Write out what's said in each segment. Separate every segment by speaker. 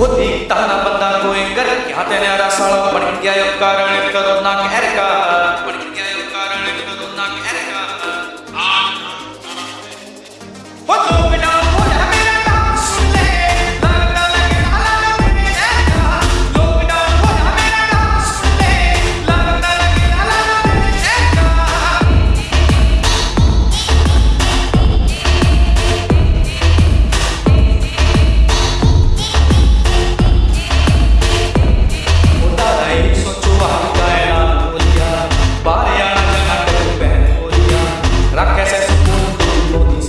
Speaker 1: Hut ih tahan apa tak kowe ker, hati ne arah salah, pergi ayo karang, kerut nak erka,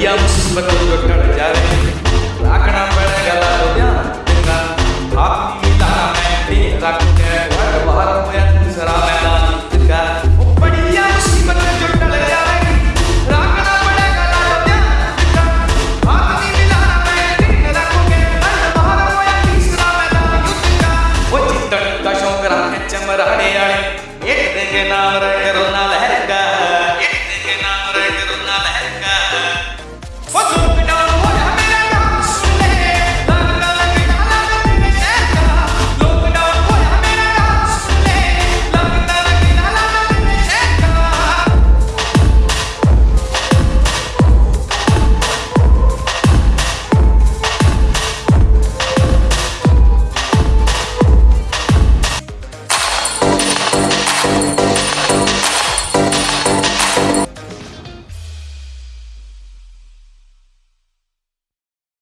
Speaker 1: भैया मुसीबत को टट जा रहे राखना पड़ेगा तो ध्यान देना आप की तारा मैं ठीक रख के हर बार मैं दूसरा मैदान का वो बढ़िया मुसीबत में जो टल जा रहे राखना पड़ेगा तो ध्यान देना आप की तारा मैं भी रख के हर बाहर मैं दूसरा मैदान का वो चित्तन का शौक रखे, चमराने आए, एक दिन ना रहे रोना।